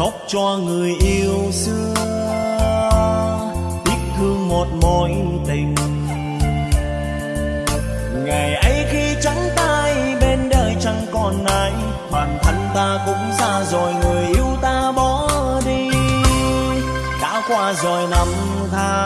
khóc cho người yêu xưa. Tiếc thương một mối tình. Ngày ấy khi trắng tay bên đời chẳng còn ai. Bản thân ta cũng ra rồi, người yêu ta bỏ đi. Đã qua rồi năm tháng.